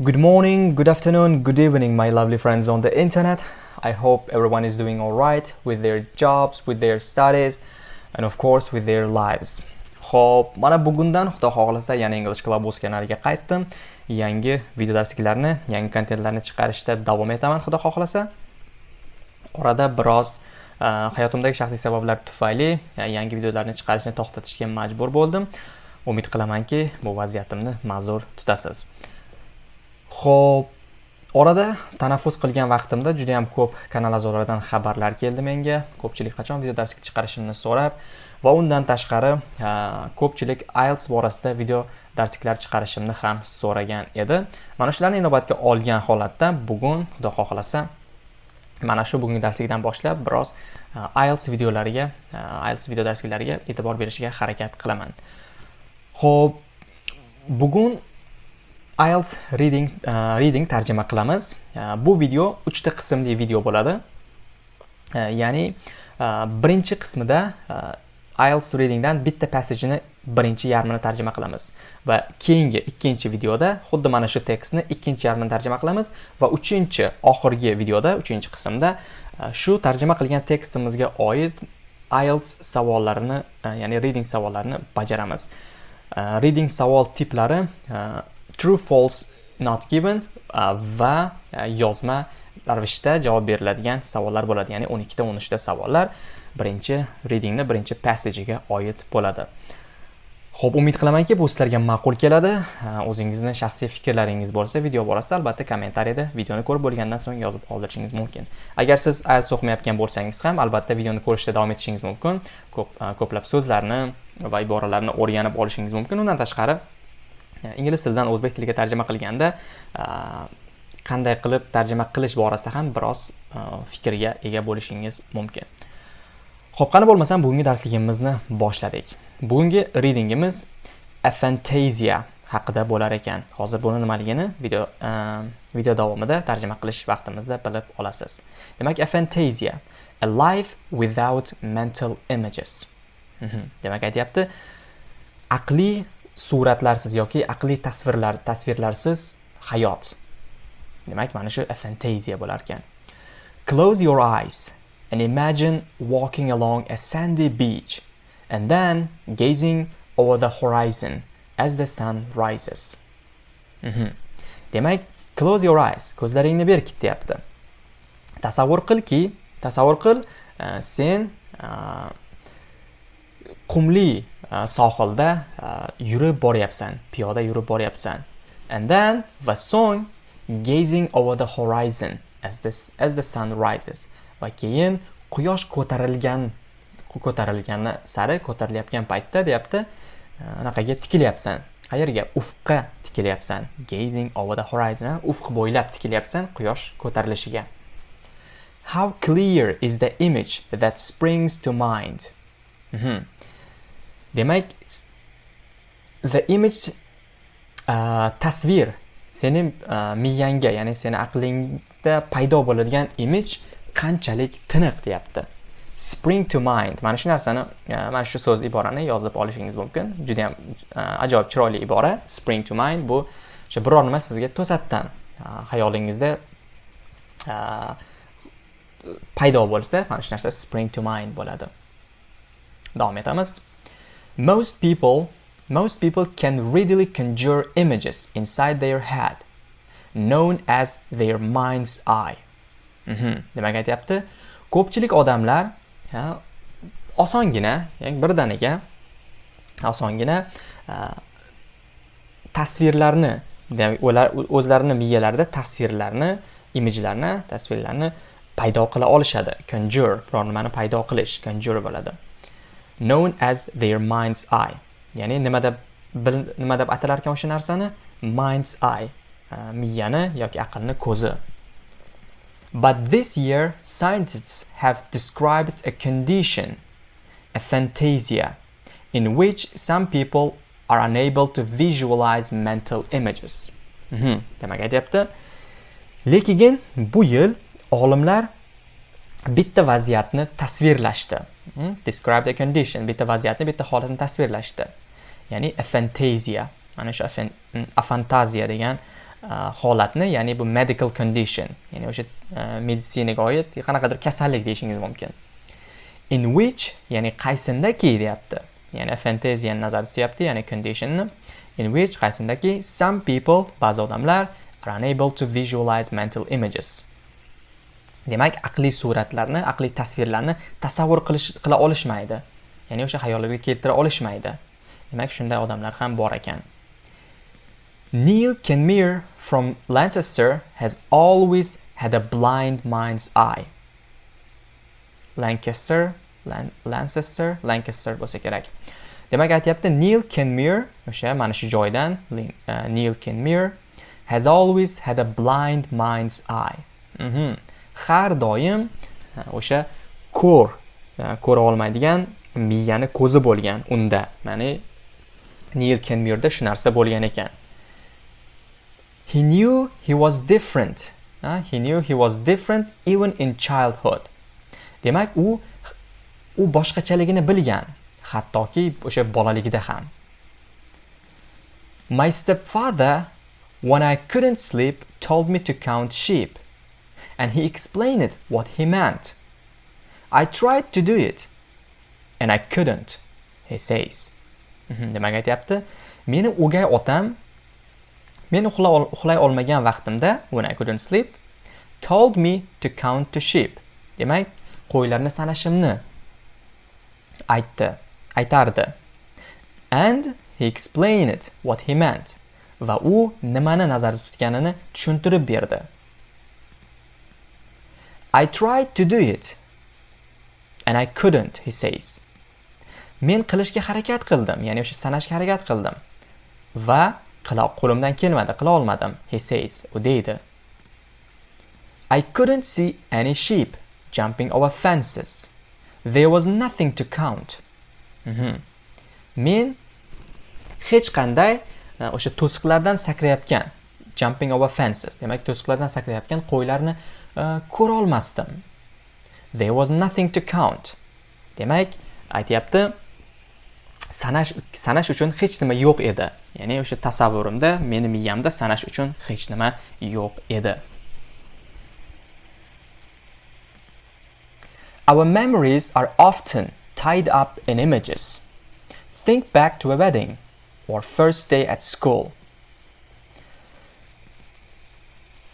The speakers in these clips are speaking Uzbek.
Good morning, good afternoon, good evening, my lovely friends on the internet. I hope everyone is doing all right with their jobs, with their studies, and of course with their lives. Xo'p, mana bugundan Xudo xohlasa yana English Club o'z kanaliga qaytdim. Yangi video darsliklarni, yangi kontentlarni chiqarishda davom etaman Xudo xohlasa. Orada biroz uh, hayotimdagi shaxsiy sabablar tufayli uh, yangi videolarni chiqarishni to'xtatishga majbur bo'ldim. Umid qilamanki, bu vaziyatimni ma'zur tutasiz. Xo'p, orada tanaffus qilgan vaqtimda juda ham ko'p kanal a'zolaridan xabarlar keldi menga. Ko'pchilik qachon video darslik chiqarishimni so'rab va undan tashqari ko'pchilik IELTS borasida video darsliklar chiqarishimni ham so'ragan edi. Mana shularni inobatga olgan holatda bugun Xudo xohlasa mana shu bugungi darslikdan boshlab biroz IELTS videolariga, IELTS video darsliklariga e'tibor berishga harakat qilaman. Xo'p, bugun IELTS reading uh, reading tarjima qilamiz. Uh, bu video 3 ta qismli video bo'ladi. Uh, ya'ni birinchi qismida IELTS readingdan bitta passageni birinchi yarmini tarjima qilamiz va keyingi ikkinchi videoda xuddi mana shu tekstni ikkinchi yarmini tarjima qilamiz va uchinchi oxirgi videoda uchinchi qismda shu tarjima qilgan tekstimizga oid IELTS savollarini ya'ni reading savollarini bajaramiz. Reading savol tiplari true false not given va e, yozma ravishda javob beriladigan savollar bo'ladi. Ya'ni 12 ta 13 ta savollar birinchi readingni birinchi passage'iga oid bo'ladi. Xo'p, umid qilamanki, bu sizlarga ma'qul keladi. E, o'zingizni shaxsiy fikrlaringiz bo'lsa, video borasida albatta kommentariyada videoni ko'rib bo'lgandan so'ng yozib qoldirishingiz mumkin. Agar siz IELTS o'qimayotgan bo'lsangiz ham, albatta videoni ko'rishda davom etishingiz mumkin. Ko'p e, ko'plab so'zlarni va iboralarni o'rganib olishingiz mumkin. Undan tashqari, ingliz tilidan o'zbek tiliga tarjima qilganda qanday qilib tarjima qilish borasida ham biroz fikrga ega bo'lishingiz mumkin. ho'p qani bo'lmasam bugungi darsligimizni boshladik. Bugungi readingimiz aphantasia haqida bo'lar ekan. Hozir buni nimaligini video video davomida tarjima qilish vaqtimizda bilib olasiz. Demak, aphantasia a life without mental images. Mhm, demak, aytyapti, aqliy suratlarsiz yoki aqliy tasvirlar tasvirlarsiz hayot. Demak, mana shu fantaziya bo'lar ekan. Close your eyes and imagine walking along a sandy beach and then gazing over the horizon as the sun rises. Mm -hmm. Demak, close your eyes, ko'zlaringni berkit deyapti. Tasavvur qilki, tasavvur qil, uh, sen uh, qumli sohilda yurib boryapsan, piyoda yurib boryapsan. And then va so'ng gazing over the horizon as the as the sun rises. Va keyin quyosh ko'tarilgan ko'tarilgani sari ko'tarilayotgan paytda deyapti e, anaqaga tikilyapsan qayerga ufqqa tikilyapsan gazing over the horizon ufq bo'ylab tikilyapsan quyosh ko'tarilishiga how clear is the image that springs to mind mm -hmm. Demak the image uh, tasvir seni uh, miyangga ya'ni seni aqlingda paydo bo'ladigan image qanchalik tiniq deyapti. Spring to mind. Mana shu narsani uh, mana shu so'z iborani yozib olishingiz mumkin. Juda ham uh, ajoyib chiroyli ibora. Spring to mind bu o'sha biror nima sizga to'satdan uh, xayolingizda paydo bo'lsa mana shu narsa spring to mind bo'ladi. Davom etamiz. Most people most people can readily conjure images inside their head known as their mind's eye. Mm -hmm. demak aytyapti. Ko'pchilik odamlar osongina ya'ni birdaniga osongina tasvirlarni ular o'zlarini miyalarida tasvirlarni imijlarni tasvirlarni paydo qila olishadi. Conjure biror nimani paydo qilish conjure bo'ladi. Known as their mind's eye. Ya'ni nima deb nima deb atalar ekan o'sha narsani? Mind's eye. Miyani yoki aqlni ko'zi. But this year, scientists have described a condition, a fantasia, in which some people are unable to visualize mental images. Mhm. Demak aytyapti. Lekin bu yil olimlar bitta vaziyatni tasvirlashdi. Hmm? describe the condition, bitta vaziyatni, bitta holatni tasvirlashdi. Ya'ni a. Mana shu afantaziya degan uh, holatni ya'ni bu medical condition ya'ni o'sha uh, meditsinaga oid qanaqadir kasallik deyishingiz mumkin in which ya'ni qaysindaki deyapti ya'ni fantaziyani nazarda tutyapti ya'ni conditionni in which qaysindaki some people ba'zi odamlar are unable to visualize mental images demak aqliy suratlarni aqliy tasvirlarni tasavvur qilish qila olishmaydi. Ya'ni o'sha xayollarga keltira olishmaydi. Demak shunday odamlar ham bor ekan. Neil Kenmere from Lancaster has always had a blind mind's eye. Lancaster Lan Lancaster Lancaster bo'lsa kerak. Demak aytyapti neil Kenmere o'sha mana shu joydan uh, neil Kenmere has always had a blind mind's eye. Mm -hmm. Har doim o'sha ko'r ko'ra olmaydigan miyani ko'zi bo'lgan unda. Ya'ni nil kenmirda shu narsa bo'lgan ekan. He knew he was different uh, he knew he was different even in childhood. Demak u u boshqachaligini bilgan hattoki o'sha bolaligida ham. My stepfather when i couldn't sleep told me to count sheep. And he explained what he meant. I tried to do it and I couldn't, he says. Mhm, demak aytyapti, meni o'gay otam men uxlay olmagan vaqtimda when I couldn't sleep told me to count to sheep. Demak, qo'ylarni sanashimni aytdi, aytardi. And he explained what he meant va u nimani nazarda tutganini tushuntirib berdi. I tried to do it and I couldn't, he says. Men qilishga harakat qildim, ya'ni o'sha sanashga harakat qildim va qila qo'limdan kelmadi, qila olmadim, he says, u deydi. I couldn't see any sheep jumping over fences. There was nothing to count. Mm -hmm. Men hech qanday e, o'sha to'siqlardan sakrayotgan jumping over fences demak to'siqlardan sakrayotgan qo'ylarni ko'rolmasdim there was nothing to count demak aytyapti sanash sanash uchun hech nima yo'q edi ya'ni o'sha tasavvurimda meni miyamda sanash uchun hech nima yo'q edi Our memories are often tied up in images. Think back to a wedding or first day at school.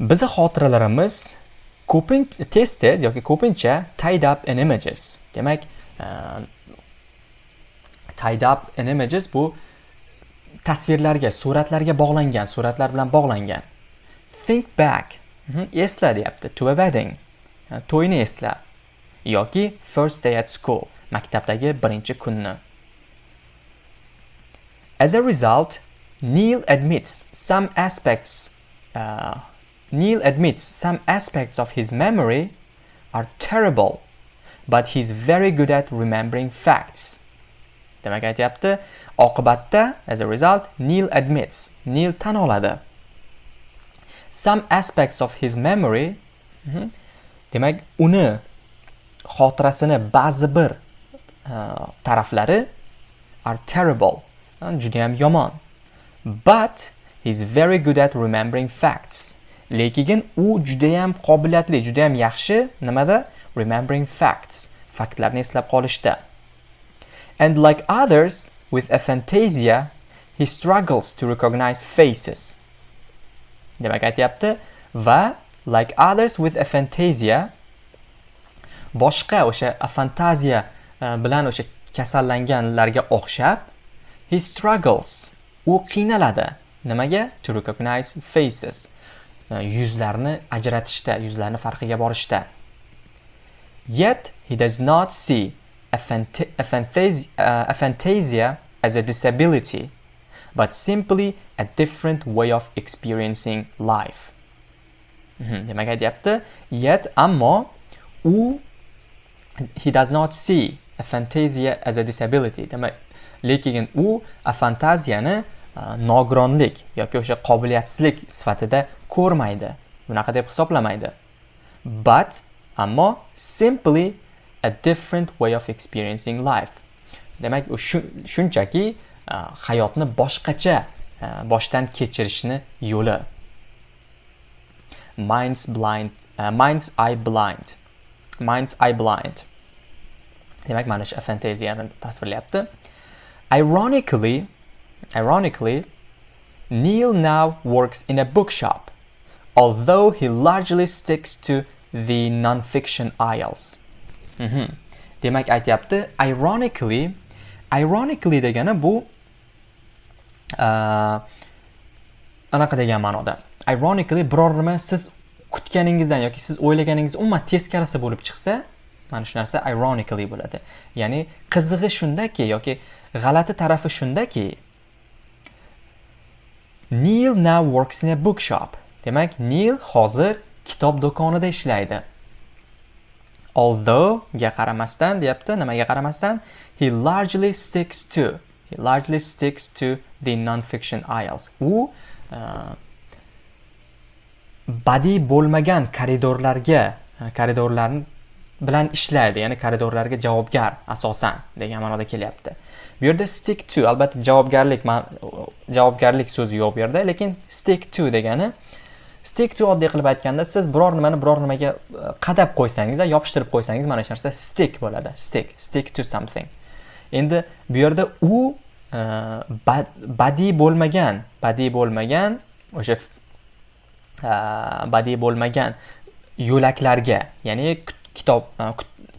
Bizi xotiralarimiz ko'pincha tez tez yoki ko'pincha tied up in images. Demak uh, tied up in images bu tasvirlarga suratlarga bog'langan suratlar bilan bog'langan. Think back. Mhm, esla deyapti. To a wedding. Uh, to'yni esla. Yoki first day at school maktabdagi birinchi kunni. As a result Neil admits some aspects uh, Neil admits some aspects of his memory are terrible, but he's very good at remembering facts. Demak aytyapti, oqibatda as a result Neil admits, Neil tan oladi. Some aspects of his memory mhm, demak uni xotirasini ba'zi bir uh, taraflari are terrible, juda ham yomon. But he's very good at remembering facts. Lekin u judayam qobiliyatli judayam yaxshi. Nimada? Remembering facts. Faktlarni eslab qolishda. And like others with aphantasia he struggles to recognize faces. Demak aytyapti. Va like others with aphantasia boshqa o'sha afantaziya e, bilan o'sha kasallanganlarga o'xshab he struggles. U qiynaladi. Nimaga? To recognize faces. Э, yuzlarni ajratishda yuzlarni farqiga borishda. Yet he does not see uh, aphantasia as a disability but simply a different way of experiencing life. Mhm, demak aytyapti. Yet ammo u he does not see aphantasia as a disability. Demak lekin u afantaziyani uh, nogironlik yoki o'sha qobiliyatsizlik sifatida ko'rmaydi. Bunaqa deb hisoblamaydi. But ammo simply a different way of experiencing life. Demak u shunchaki uh, hayotni boshqacha uh, boshdan kechirishni yo'li. Mind's blind uh, mind's eye blind. Mind's eye blind. Demak mana shu fantaziyani tasvirlayapti. Ironically ironically Neil now works in a bookshop. Although he largely sticks to the non-fiction aisles. Mm -hmm. demak aytyapti ironically ironically degani bu uh, anaqa degan ma'noda. Ironically biror nima siz kutganingizdan yoki siz o'ylaganingiz umuman teskarisi bo'lib chiqsa mana shu narsa ironically bo'ladi. Ya'ni qizig'i shundaki yoki g'alati tarafi shundaki Neil now works in a bookshop. Demak Neil hozir kitob do'konida ishlaydi. Although ga qaramasdan deyapti nimaga qaramasdan? He largely sticks to he largely sticks to the non-fiction aisles. U uh, badiiy bo'lmagan koridorlarga uh, koridorlar bilan ishlaydi ya'ni koridorlarga javobgar asosan degan ma'noda kelyapti. Bu yerda stick to albatta javobgarlik javobgarlik so'zi yo'q bu yerda lekin stick to degani uh, to oddiy qilib aytganda siz biror nimani biror nimaga e, qadab qo'ysangiz yopishtirib qo'ysangiz mana shu narsa stick bo'ladi. Stick stick to something. Endi bu yerda u e, badiiy bo'lmagan badiiy bo'lmagan o'sha e, badiiy bo'lmagan yo'laklarga ya'ni kitob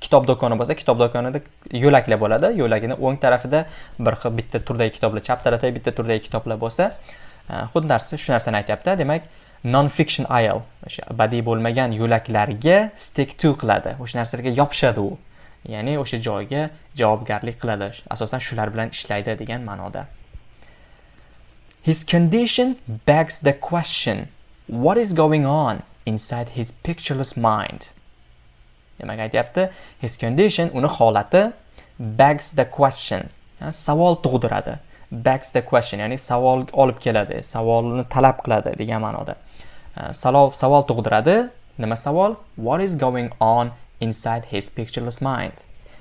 kitob do'koni bo'lsa kitob do'konida yo'laklar bo'ladi. Yo'lagini o'ng tarafida bir xil bitta turdagi kitoblar chap tarafda bitta turdagi kitoblar bo'lsa xuddi narsa shu narsani aytyapti demak non fiction aisle o'sha badiiy bo'lmagan yo'laklarga stick to qiladi. O'sha narsalarga yopishadi u. Ya'ni o'sha joyga javobgarlik qiladi. Asosan shular bilan ishlaydi degan ma'noda. His condition begs the question what is going on inside his pictureless mind? Demak aytyapti his condition uni holati begs the question. Yani savol tug'diradi. Begs the question ya'ni savol olib keladi savolni talab qiladi degan ma'noda. Savol savol tug'diradi nima savol what is going on inside his pictureless mind?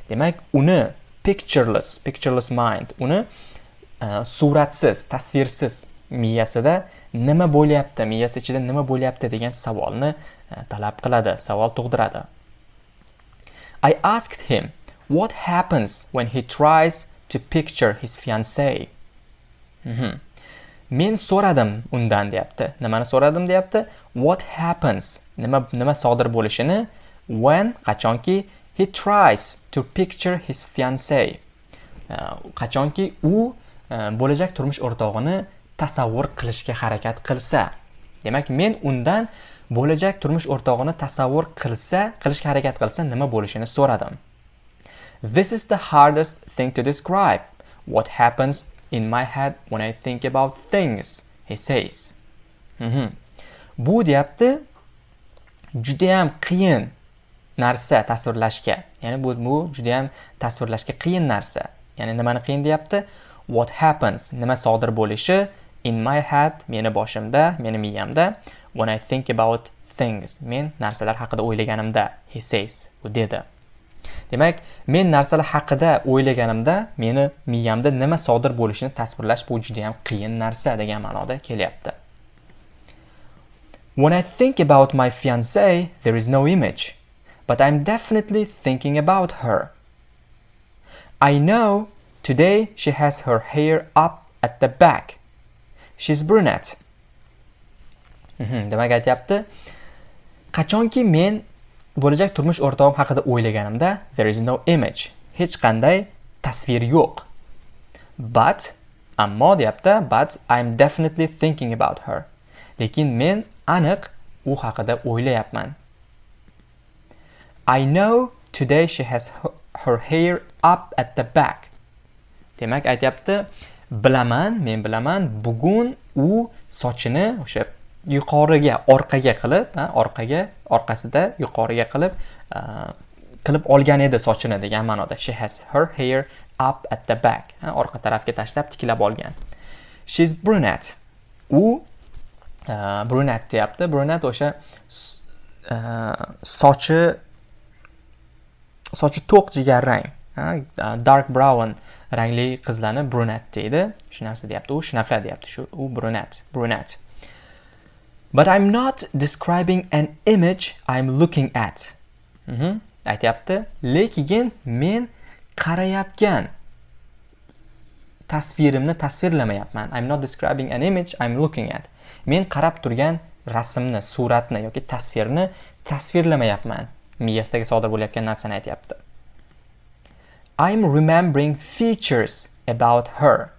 Demak uni pictureless pictureless mind uni suratsiz tasvirsiz miyasida nima bo'lyapti miyasi ichida nima bo'lyapti degan savolni talab qiladi savol tug'diradi i asked him what happens when he tries to picture his fiancee mm -hmm. Men so'radim undan deyapti. Nimani so'radim deyapti? What happens? Nima nima sodir bo'lishini when qachonki he tries to picture his fiance. qachonki u e, bo'lajak turmush o'rtog'ini tasavvur qilishga harakat qilsa. Demak men undan bo'lajak turmush o'rtog'ini tasavvur qilsa qilishga harakat qilsa nima bo'lishini so'radim. This is the hardest thing to describe. What happens in my head when i think about things he says. Mm -hmm. bu deyapti judayam qiyin narsa tasvirlashga. Ya'ni bu bu judayam tasvirlashga qiyin narsa. Ya'ni nimani qiyin deyapti? What happens? Nima sodir bo'lishi in my head meni boshimda meni miyamda when i think about things. Men narsalar haqida o'ylaganimda he says. U dedi. Demak men narsalar haqida o'ylaganimda meni miyamda nima sodir bo'lishini tasvirlash bu juda yam qiyin narsa degan ma'noda kelyapti. When I think about my fiance there is no image, but I'm definitely thinking about her. I know today she has her hair up at the back. She's brunette. Mhm, demak aytyapti. Qachonki men bo'lajak turmush o'rtog'im haqida o'ylaganimda there is no image hech qanday tasvir yo'q. But ammo deyapti but I'm definitely thinking about her. Lekin men aniq u haqida o'ylayapman. I know today she has her hair up at the back. Demak aytyapti bilaman men bilaman bugun u sochini o'sha yuqoriga orqaga qilib orqaga orqasida yuqoriga qilib e, qilib olgan edi sochini degan ma'noda. She has her hair up at the back orqa tarafga tashlab tiklab olgan. She's brunette. U e, brunette deyapti. Brunette o'sha e, sochi sochi to'q jigarrang dark brown rangli qizlarni brunette deydi. Shu narsa deyapti. U shunaqa deyapti. Shu u brunette brunette. But i'm not describing an image i'm looking at. Mhm. aytyapti. Lekin men qarayotgan tasvirimni tasvirlamayapman. I'm not describing an image i'm looking at. Men qarab turgan rasmni suratni yoki tasvirni tasvirlamayapman. Miyasidagi sodir bo'layotgan narsani aytyapti. I'm remembering features about her.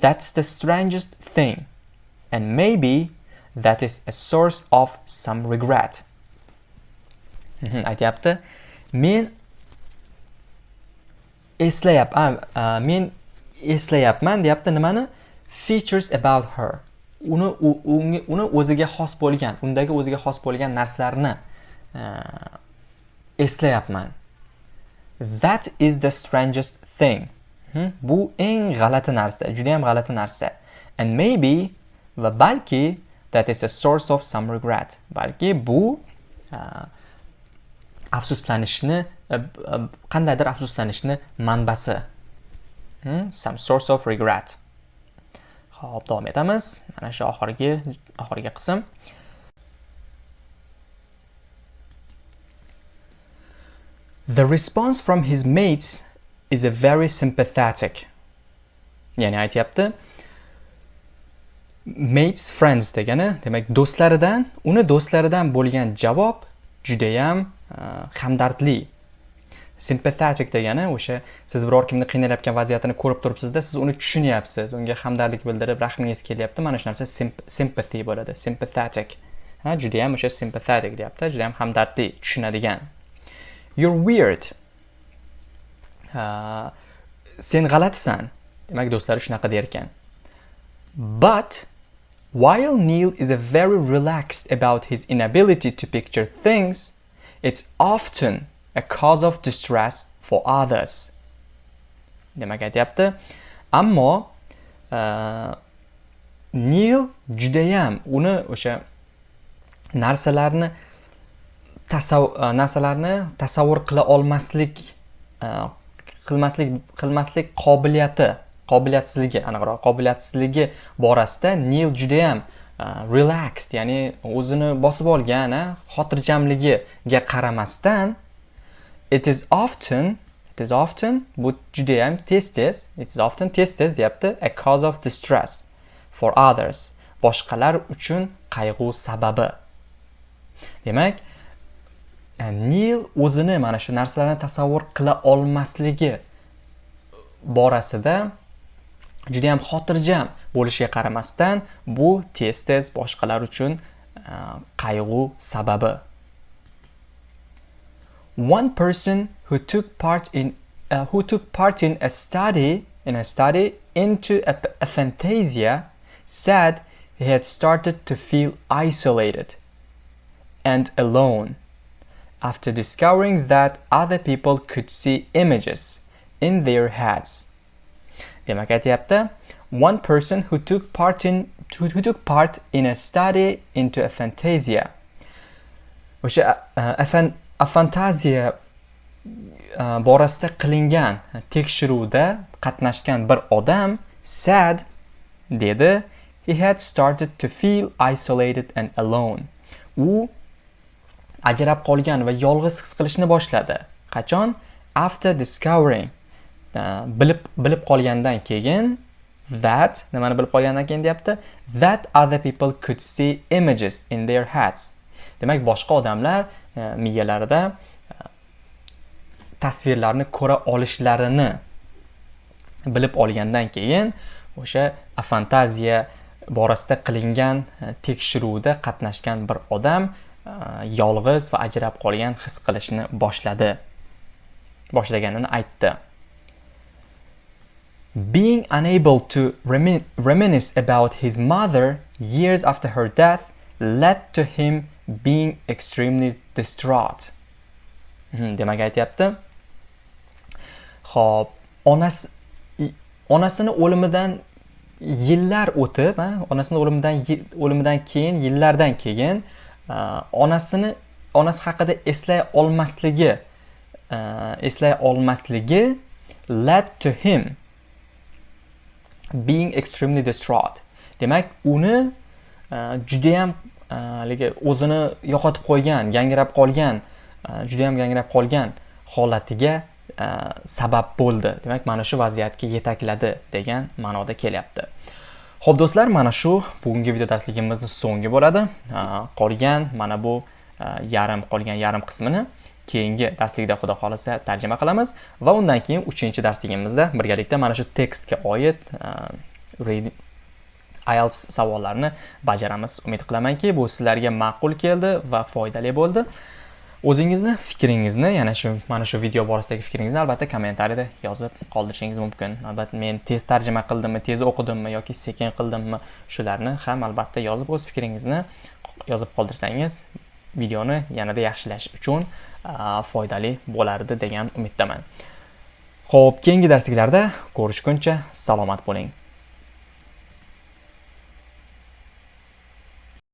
That's the strangest thing. And maybe that is a source of some regret. Mhm, aytyapti. Men eslayapman men eslayapman deyapti nimani? Features about her. Uni uni o'ziga xos bo'lgan undagi o'ziga xos bo'lgan narsalarni eslayapman. That is the strangest thing. Mhm, bu eng g'alati narsa juda ham g'alati narsa. And maybe va balki that is a source of some regret balki bu uh, afsuslanishni uh, uh, qandaydir afsuslanishni manbasi Hmm, some source of regret Xo'p, davom etamiz. Mana shu oxirgi oxirgi qism. The response from his mates is a very sympathetic. Ya'ni aytyapti mates friends degani, demak do'stlaridan, uni do'stlaridan bo'lgan javob judayam e, hamdardli. sympathetic degani o'sha siz biror kimni qiynalayotgan vaziyatini ko'rib turibsizda siz uni tushunyapsiz unga hamdardlik bildirib rahmingiz kelyapti. Mana shu narsa sympathy bo'ladi sympathetic. Ha judayam o'sha sympathetic deyapti judayam hamdardli tushunadigan. You're weird. Uh, sen g'alatisan. Demak do'stlari shunaqa derkan. But while Neil is a very relaxed about his inability to picture things it's often a cause of distress for others. Demak aytyapti, ammo uh, Neil judayam uni o'sha narsalarni tasav uh, narsalarni tasavvur qila olmaslik uh, qilmaslik qilmaslik qobiliyati qobiliyatsizligi aniqroq qobiliyatsizligi borasida Neil judayam e, relaxed ya'ni o'zini bosib olgan e, xotirjamligiga qaramasdan it is often it is often bu judayam tez tez it is often tez tez deyapti a cause of distress for others boshqalar uchun qayg'u sababi. Demak e, Neil o'zini mana shu narsalarni tasavvur qila olmasligi borasida juda ham xotirjam bo'lishiga qaramasdan bu tez tez boshqalar uchun e, qayg'u sababi one person who took part in uh, who took part in a study in a study into a, a fantasia said he had started to feel isolated and alone after discovering that other people could see images in their heads. Demak aytyapti, one person who took part in who, took part in a study into a fantasia. O'sha uh, a, fantaziya uh, borasida qilingan tekshiruvda qatnashgan bir odam sad dedi he had started to feel isolated and alone. U ajrab qolgan va yolg'iz his qilishni boshladi. Qachon? After discovering Э, bilib bilib qolgandan keyin that nimani bilib qolgandan keyin deyapti that other people could see images in their heads. Demak, boshqa odamlar e, miyalarida e, tasvirlarni ko'ra olishlarini bilib olgandan keyin o'sha fantaziya borasida qilingan e, tekshiruvda qatnashgan bir odam yolg'iz va ajrab qolgan his qilishni boshladi boshlaganini aytdi being unable to remin reminisce about his mother years after her death led to him being extremely distraught. Hmm, Demak aytyapti Xo'p, onasi onasini o'limidan yillar o'tib onasini o'limidan o'limidan keyin yillardan keyin onasini onasi haqida eslay olmasligi eslay olmasligi led to him being extremely distraught. Demak uni e, judayam e, haligi o'zini yo'qotib qo'ygan gangrab qolgan e, juda yam gangrab qolgan holatiga sabab bo'ldi. Demak mana shu vaziyatga yetakladi degan ma'noda kelyapti. Ho'p do'stlar mana shu bugungi video darsligimizni so'nggi bo'ladi. Qolgan mana bu yarim qolgan yarim qismini keyingi darslikda xudo xohlasa tarjima qilamiz va undan keyin uchinchi darsligimizda birgalikda mana shu tekstga oid ehm, IELTS savollarini bajaramiz. Umid qilamanki bu sizlarga ma'qul keldi va foydali bo'ldi. O'zingizni fikringizni yana shu mana shu video borasidagi fikringizni albatta kommentariyada yozib qoldirishingiz mumkin. Albatta men tez tarjima qildimmi tez o'qidimmi yoki sekin qildimmi shularni ham albatta yozib o'z fikringizni yozib qoldirsangiz videoni yanada yaxshilash uchun foydali bo'lardi degan umiddaman. Ho'p keyingi darsliklarda ko'rishguncha salomat bo'ling.